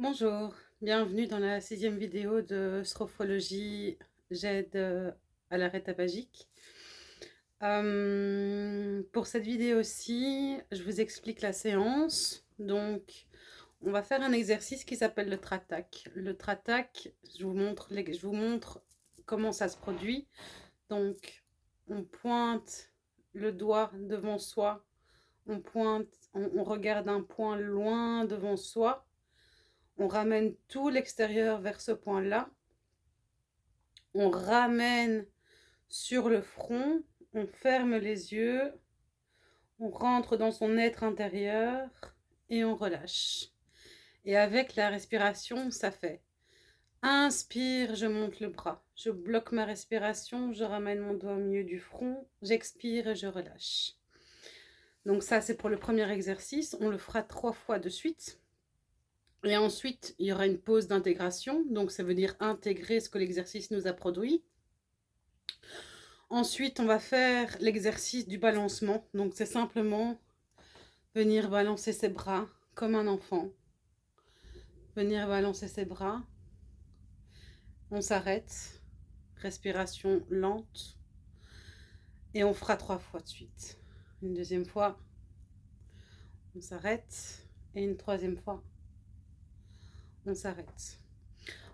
Bonjour, bienvenue dans la sixième vidéo de Sophrologie, j'aide à l'arrêt tabagique. Euh, pour cette vidéo-ci, je vous explique la séance. Donc, on va faire un exercice qui s'appelle le tratac. Le tratac, je vous, montre, je vous montre comment ça se produit. Donc, on pointe le doigt devant soi, on pointe, on regarde un point loin devant soi, on ramène tout l'extérieur vers ce point-là. On ramène sur le front, on ferme les yeux, on rentre dans son être intérieur et on relâche. Et avec la respiration, ça fait Inspire, je monte le bras. Je bloque ma respiration, je ramène mon doigt au milieu du front. J'expire et je relâche. Donc ça, c'est pour le premier exercice. On le fera trois fois de suite. Et ensuite, il y aura une pause d'intégration. Donc, ça veut dire intégrer ce que l'exercice nous a produit. Ensuite, on va faire l'exercice du balancement. Donc, c'est simplement venir balancer ses bras comme un enfant. Venir balancer ses bras. On s'arrête. Respiration lente. Et on fera trois fois de suite. Une deuxième fois. On s'arrête. Et une troisième fois on s'arrête.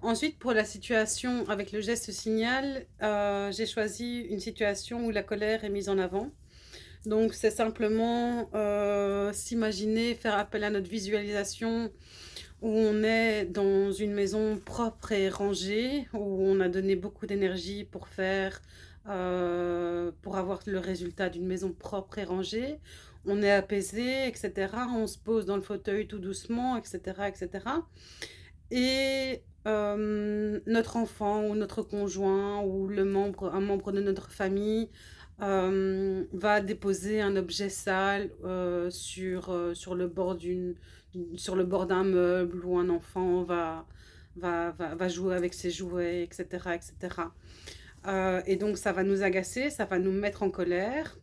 Ensuite, pour la situation avec le geste signal, euh, j'ai choisi une situation où la colère est mise en avant. Donc, c'est simplement euh, s'imaginer, faire appel à notre visualisation où on est dans une maison propre et rangée, où on a donné beaucoup d'énergie pour faire, euh, pour avoir le résultat d'une maison propre et rangée. On est apaisé, etc. On se pose dans le fauteuil tout doucement, etc. etc et notre enfant ou notre conjoint ou le membre, un membre de notre famille va déposer un objet sale sur, sur le bord d'une sur le bord d'un meuble ou un enfant va, va, va, va, jouer avec ses jouets, etc. etc. et donc ça va nous agacer, ça va nous mettre en colère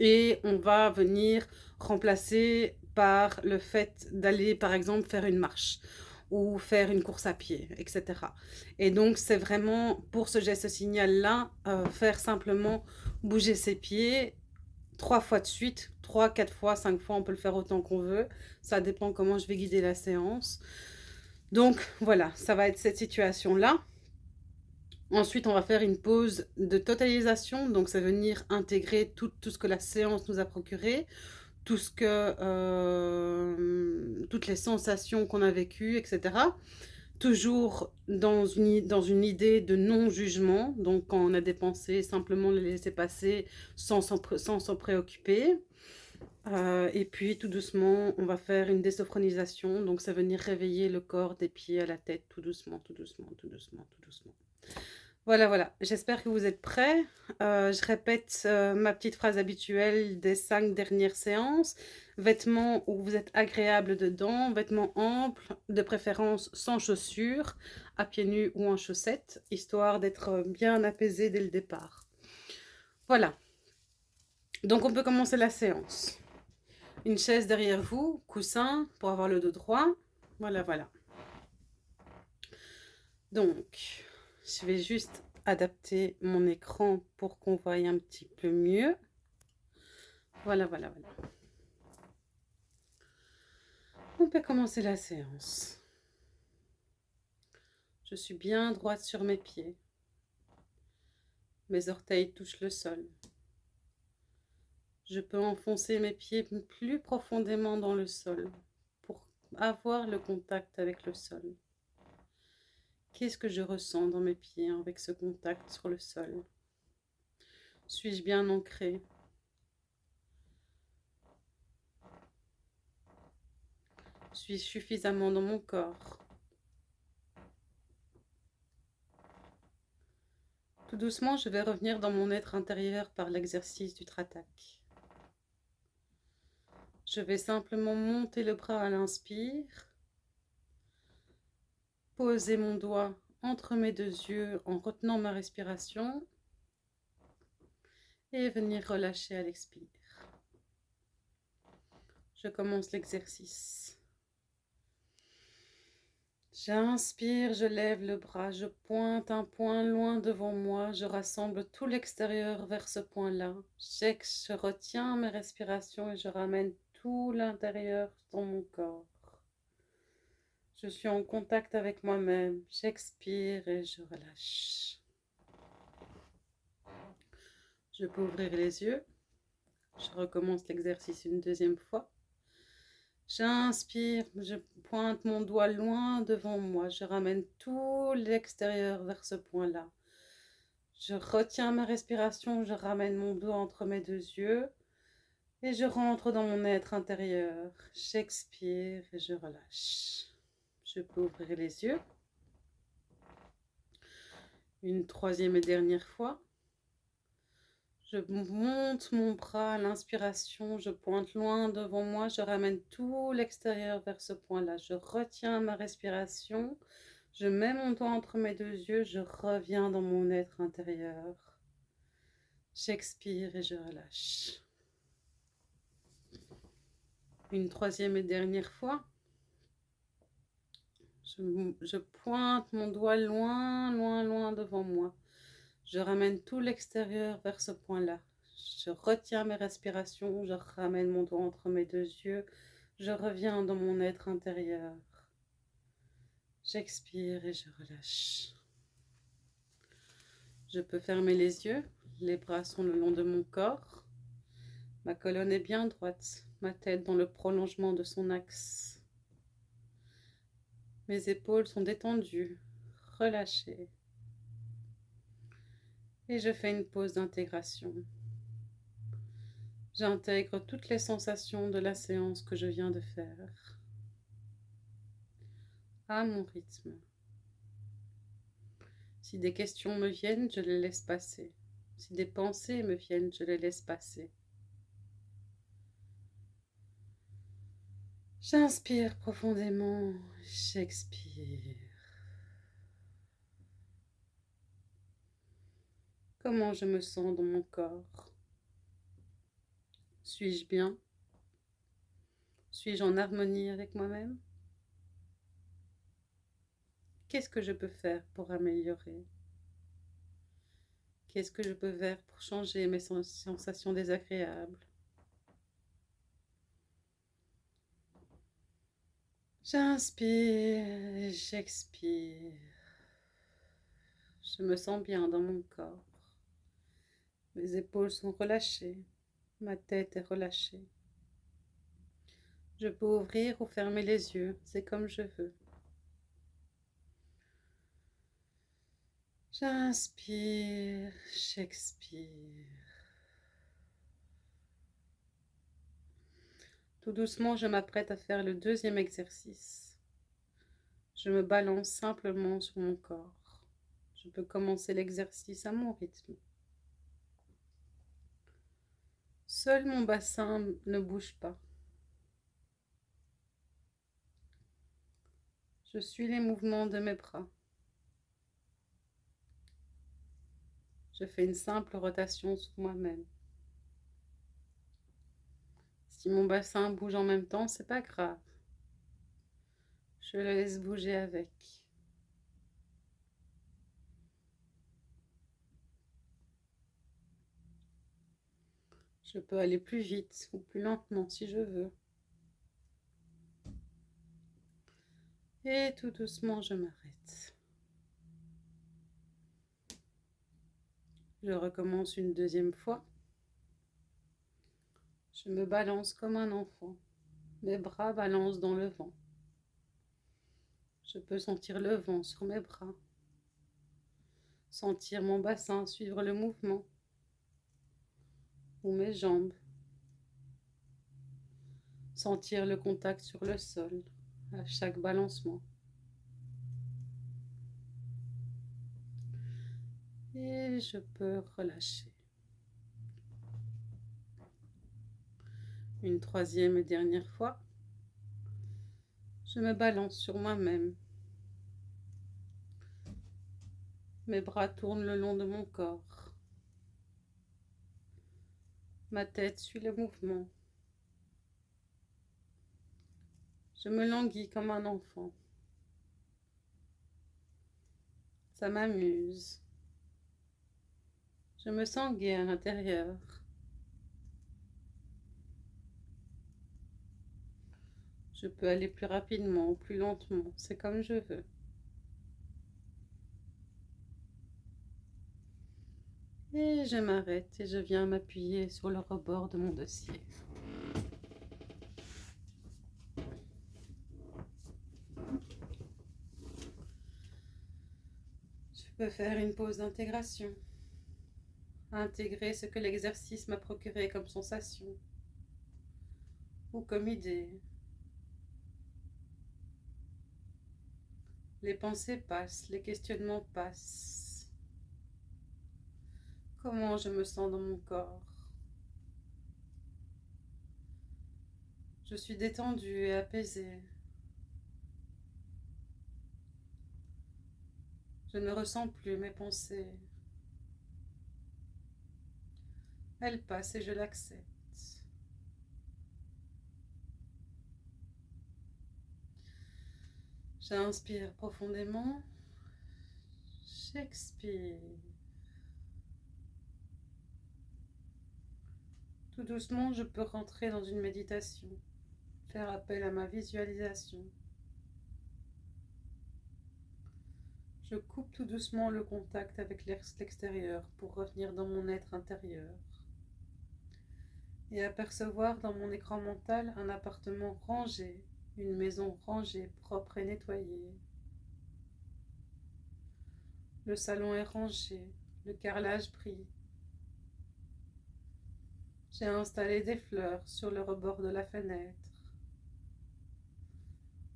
et on va venir remplacer par le fait d'aller par exemple faire une marche ou faire une course à pied, etc. Et donc, c'est vraiment, pour ce geste signal-là, euh, faire simplement bouger ses pieds trois fois de suite, trois, quatre fois, cinq fois, on peut le faire autant qu'on veut. Ça dépend comment je vais guider la séance. Donc, voilà, ça va être cette situation-là. Ensuite, on va faire une pause de totalisation. Donc, veut venir intégrer tout ce que la séance nous a procuré tout ce que, euh, toutes les sensations qu'on a vécues, etc. Toujours dans une, idée de non-jugement, donc quand on a des pensées, simplement les laisser passer sans s'en préoccuper. Euh, et puis tout doucement, on va faire une désophronisation, donc ça va venir réveiller le corps des pieds à la tête, tout doucement, tout doucement, tout doucement, tout doucement. Voilà, voilà. J'espère que vous êtes prêts. Euh, je répète euh, ma petite phrase habituelle des cinq dernières séances. Vêtements où vous êtes agréable dedans, vêtements amples, de préférence sans chaussures, à pieds nus ou en chaussettes, histoire d'être bien apaisé dès le départ. Voilà. Donc on peut commencer la séance. Une chaise derrière vous, coussin pour avoir le dos droit. Voilà, voilà. Donc, je vais juste adapter mon écran pour qu'on voie un petit peu mieux. Voilà, voilà, voilà. On peut commencer la séance. Je suis bien droite sur mes pieds. Mes orteils touchent le sol. Je peux enfoncer mes pieds plus profondément dans le sol pour avoir le contact avec le sol. Qu'est-ce que je ressens dans mes pieds avec ce contact sur le sol? Suis-je bien ancré? Suis-je suffisamment dans mon corps? Tout doucement, je vais revenir dans mon être intérieur par l'exercice du tratak. Je vais simplement monter le bras à l'inspire poser mon doigt entre mes deux yeux en retenant ma respiration et venir relâcher à l'expire. Je commence l'exercice. J'inspire, je lève le bras, je pointe un point loin devant moi, je rassemble tout l'extérieur vers ce point-là. Je retiens mes respirations et je ramène tout l'intérieur dans mon corps. Je suis en contact avec moi-même. J'expire et je relâche. Je peux ouvrir les yeux. Je recommence l'exercice une deuxième fois. J'inspire, je pointe mon doigt loin devant moi. Je ramène tout l'extérieur vers ce point-là. Je retiens ma respiration, je ramène mon doigt entre mes deux yeux et je rentre dans mon être intérieur. J'expire et je relâche. Je peux ouvrir les yeux. Une troisième et dernière fois. Je monte mon bras à l'inspiration, je pointe loin devant moi, je ramène tout l'extérieur vers ce point-là. Je retiens ma respiration, je mets mon doigt entre mes deux yeux, je reviens dans mon être intérieur. J'expire et je relâche. Une troisième et dernière fois. Je, pointe mon doigt loin, loin, loin devant moi. Je ramène tout l'extérieur vers ce point-là. Je retiens mes respirations, je ramène mon doigt entre mes deux yeux, je reviens dans mon être intérieur. J'expire et je relâche. Je peux fermer les yeux, les bras sont le long de mon corps. Ma colonne est bien droite, ma tête dans le prolongement de son axe. Mes épaules sont détendues, relâchées et je fais une pause d'intégration. J'intègre toutes les sensations de la séance que je viens de faire à mon rythme. Si des questions me viennent, je les laisse passer. Si des pensées me viennent, je les laisse passer. J'inspire profondément, j'expire. Comment je me sens dans mon corps? Suis-je bien? Suis-je en harmonie avec moi-même? Qu'est-ce que je peux faire pour améliorer? Qu'est-ce que je peux faire pour changer mes sensations désagréables? J'inspire, j'expire. Je me sens bien dans mon corps. Mes épaules sont relâchées, ma tête est relâchée. Je peux ouvrir ou fermer les yeux, c'est comme je veux. J'inspire, j'expire. Tout doucement, je m'apprête à faire le deuxième exercice. Je me balance simplement sur mon corps. Je peux commencer l'exercice à mon rythme. Seul mon bassin ne bouge pas. Je suis les mouvements de mes bras. Je fais une simple rotation sur moi-même. Mon bassin bouge en même temps, c'est pas grave. Je le laisse bouger avec. Je peux aller plus vite ou plus lentement si je veux. Et tout doucement, je m'arrête. Je recommence une deuxième fois. Je me balance comme un enfant. Mes bras balancent dans le vent. Je peux sentir le vent sur mes bras. Sentir mon bassin suivre le mouvement ou mes jambes. Sentir le contact sur le sol à chaque balancement. Et je peux relâcher. Une troisième et dernière fois. Je me balance sur moi-même. Mes bras tournent le long de mon corps. Ma tête suit le mouvement. Je me languis comme un enfant. Ça m'amuse. Je me sens gai à l'intérieur. Je peux aller plus rapidement ou plus lentement, c'est comme je veux. Et je m'arrête et je viens m'appuyer sur le rebord de mon dossier. Je peux faire une pause d'intégration. Intégrer ce que l'exercice m'a procuré comme sensation ou comme idée. Les pensées passent, les questionnements passent. Comment je me sens dans mon corps? Je suis détendue et apaisée. Je ne ressens plus mes pensées. Elles passent et je l'accepte. J'inspire profondément. J'expire. Tout doucement, je peux rentrer dans une méditation, faire appel à ma visualisation. Je coupe tout doucement le contact avec l'extérieur pour revenir dans mon être intérieur et apercevoir dans mon écran mental un appartement rangé, une maison rangée, propre et nettoyée. Le salon est rangé, le carrelage brille. J'ai installé des fleurs sur le rebord de la fenêtre.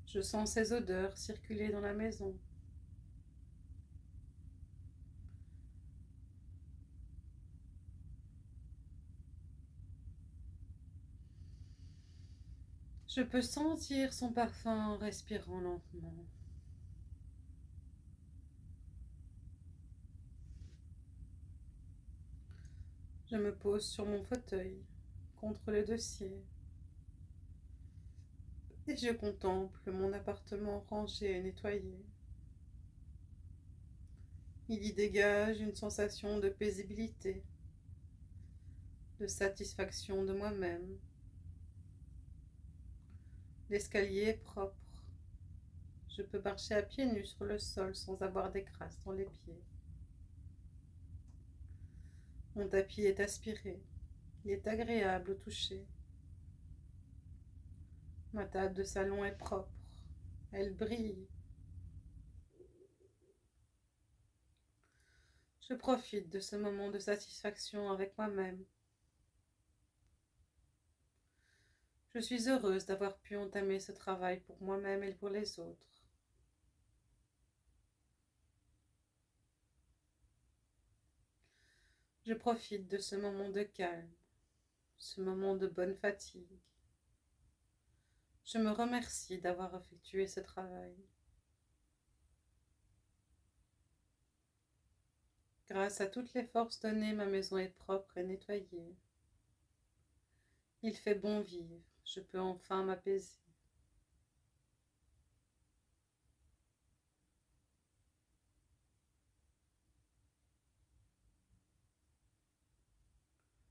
Je sens ces odeurs circuler dans la maison. Je peux sentir son parfum en respirant lentement. Je me pose sur mon fauteuil, contre le dossier, et je contemple mon appartement rangé et nettoyé. Il y dégage une sensation de paisibilité, de satisfaction de moi-même. L'escalier est propre. Je peux marcher à pieds nus sur le sol sans avoir des dans les pieds. Mon tapis est aspiré. Il est agréable au toucher. Ma table de salon est propre. Elle brille. Je profite de ce moment de satisfaction avec moi-même. Je suis heureuse d'avoir pu entamer ce travail pour moi-même et pour les autres. Je profite de ce moment de calme, ce moment de bonne fatigue. Je me remercie d'avoir effectué ce travail. Grâce à toutes les forces données, ma maison est propre et nettoyée. Il fait bon vivre je peux enfin m'apaiser.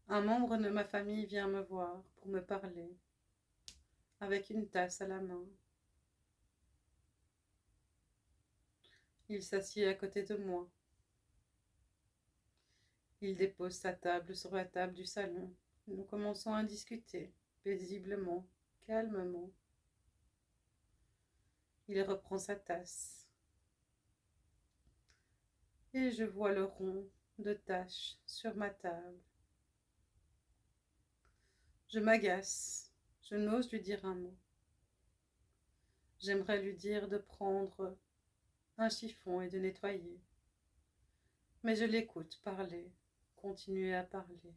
Un membre de ma famille vient me voir pour me parler, avec une tasse à la main. Il s'assied à côté de moi. Il dépose sa table sur la table du salon. Nous commençons à discuter paisiblement, calmement. Il reprend sa tasse. Et je vois le rond de taches sur ma table. Je m'agace, je n'ose lui dire un mot. J'aimerais lui dire de prendre un chiffon et de nettoyer. Mais je l'écoute parler, continuer à parler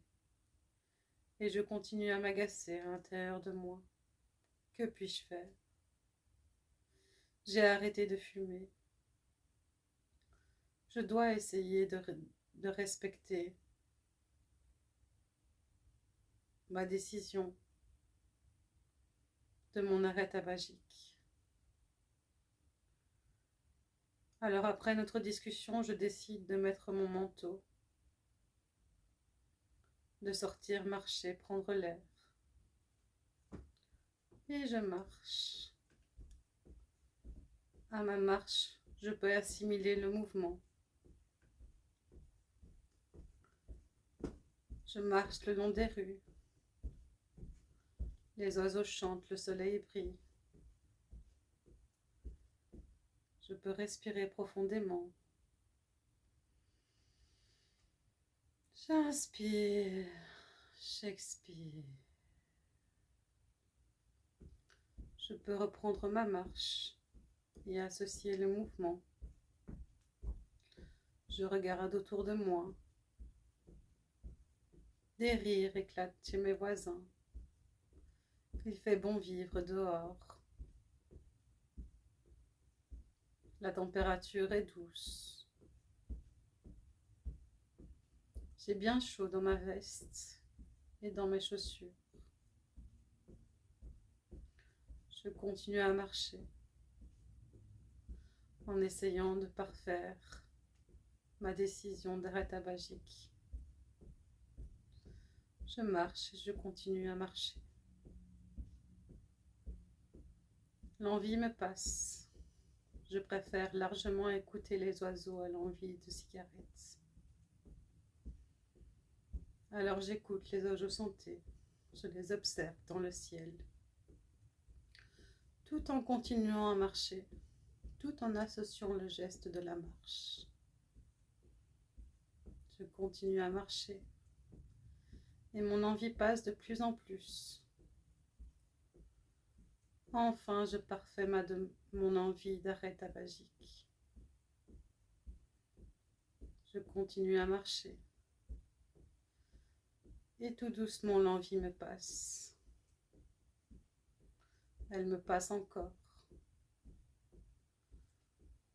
et je continue à m'agacer à l'intérieur de moi. Que puis-je faire? J'ai arrêté de fumer. Je dois essayer de, respecter ma décision de mon arrêt tabagique. Alors après notre discussion, je décide de mettre mon manteau, de sortir marcher, prendre l'air. Et je marche. À ma marche, je peux assimiler le mouvement. Je marche le long des rues. Les oiseaux chantent, le soleil brille. Je peux respirer profondément. J'inspire, j'expire. Je peux reprendre ma marche et associer le mouvement. Je regarde autour de moi. Des rires éclatent chez mes voisins. Il fait bon vivre dehors. La température est douce. J'ai bien chaud dans ma veste et dans mes chaussures. Je continue à marcher en essayant de parfaire ma décision d'arrêt tabagique. Je marche et je continue à marcher. L'envie me passe. Je préfère largement écouter les oiseaux à l'envie de cigarettes. Alors j'écoute les oiseaux chanter. Je les observe dans le ciel. Tout en continuant à marcher, tout en associant le geste de la marche. Je continue à marcher et mon envie passe de plus en plus. Enfin, je parfais mon envie d'arrêt tabagique. Je continue à marcher. Et tout doucement, l'envie me passe. Elle me passe encore.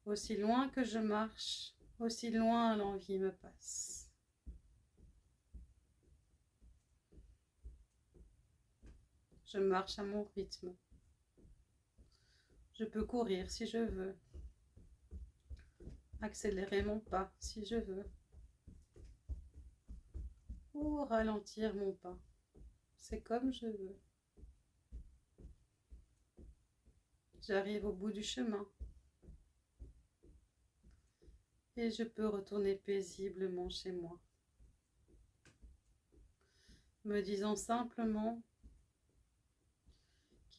Aussi loin que je marche, aussi loin l'envie me passe. Je marche à mon rythme. Je peux courir si je veux. Accélérer mon pas si je veux. Ralentir mon pas. C'est comme je veux. J'arrive au bout du chemin. Et je peux retourner paisiblement chez moi. Me disant simplement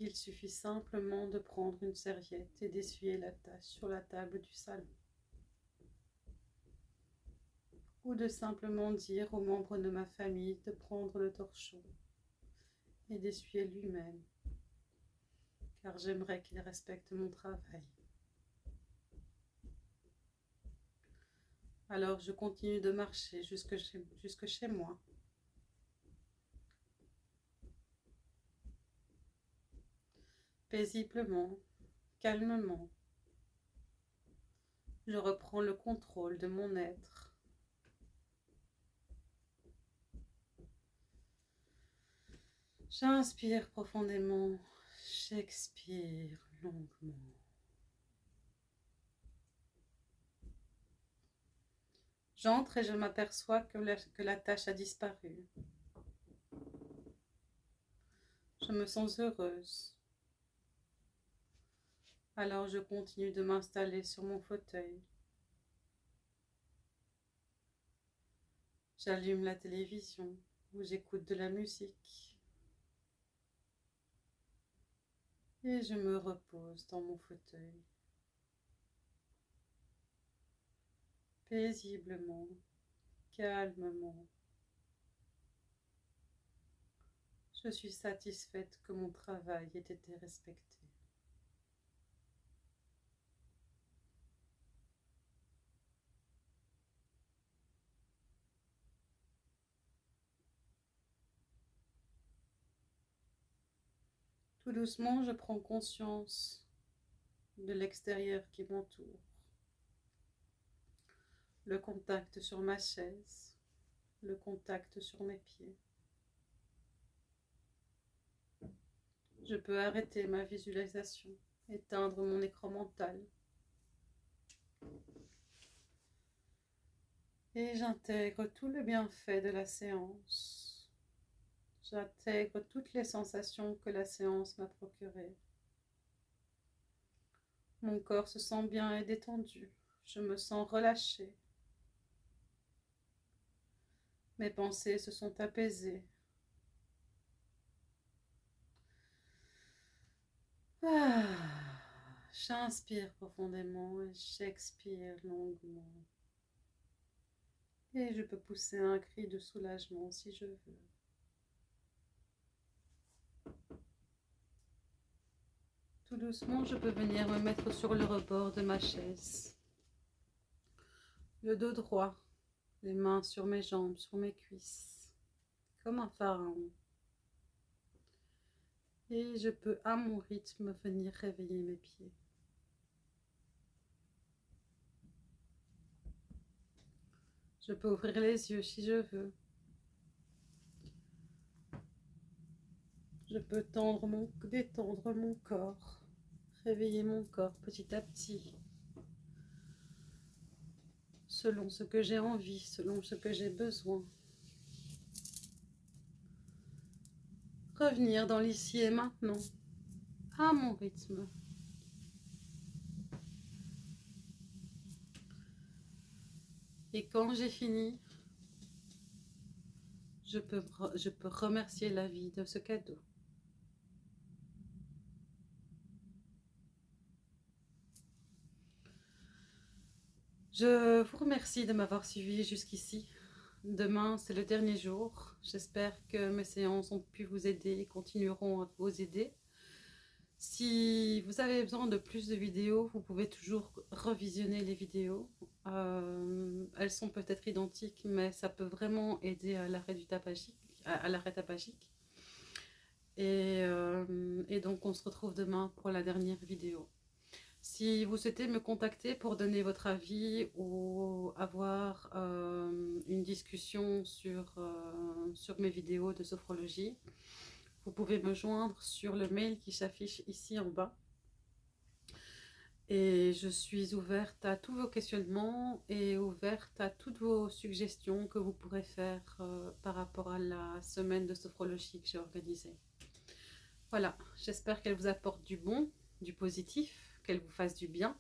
il suffit simplement de prendre une serviette et d'essuyer la tache sur la table du salon. Ou de simplement dire aux membres de ma famille de prendre le torchon et d'essuyer lui-même, car j'aimerais qu'il respecte mon travail. Alors je continue de marcher jusque chez, jusque chez moi. paisiblement, calmement. Je reprends le contrôle de mon être. J'inspire profondément, j'expire longuement. J'entre et je m'aperçois que la, tâche a disparu. Je me sens heureuse. Alors je continue de m'installer sur mon fauteuil. J'allume la télévision où j'écoute de la musique. Et je me repose dans mon fauteuil. Paisiblement, calmement. Je suis satisfaite que mon travail ait été respecté. Doucement, je prends conscience de l'extérieur qui m'entoure. Le contact sur ma chaise, le contact sur mes pieds. Je peux arrêter ma visualisation, éteindre mon écran mental Et j'intègre tout le bienfait de la séance. J'intègre toutes les sensations que la séance m'a procurées. Mon corps se sent bien et détendu. Je me sens relâchée. Mes pensées se sont apaisées. Ah, j'inspire profondément et j'expire longuement. Et je peux pousser un cri de soulagement si je veux. Tout doucement, je peux venir me mettre sur le rebord de ma chaise. Le dos droit, les mains sur mes jambes, sur mes cuisses, comme un pharaon. Et je peux à mon rythme venir réveiller mes pieds. Je peux ouvrir les yeux si je veux. Je peux détendre mon corps, réveiller mon corps petit à petit, selon ce que j'ai envie, selon ce que j'ai besoin. Revenir dans l'ici et maintenant, à mon rythme. Et quand j'ai fini, je peux, je peux remercier la vie de ce cadeau. Je vous remercie de m'avoir suivi jusqu'ici. Demain, c'est le dernier jour. J'espère que mes séances ont pu vous aider et continueront à vous aider. Si vous avez besoin de plus de vidéos, vous pouvez toujours revisionner les vidéos. Euh, elles sont peut-être identiques, mais ça peut vraiment aider à l'arrêt tabagique, euh, et donc, on se retrouve demain pour la dernière vidéo. Si vous souhaitez me contacter pour donner votre avis ou avoir euh, une discussion sur, sur mes vidéos de sophrologie, vous pouvez me joindre sur le mail qui s'affiche ici en bas. Et je suis ouverte à tous vos questionnements et ouverte à toutes vos suggestions que vous pourrez faire euh, par rapport à la semaine de sophrologie que j'ai organisée. Voilà, j'espère qu'elle vous apporte du bon, du positif, qu'elle vous fasse du bien.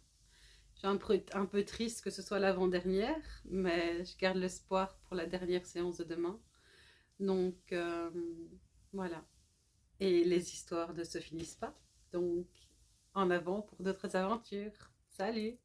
J'ai un peu, un peu triste que ce soit l'avant-dernière, mais je garde l'espoir pour la dernière séance de demain. Donc, euh, voilà et les histoires ne se finissent pas. Donc, en avant pour d'autres aventures. Salut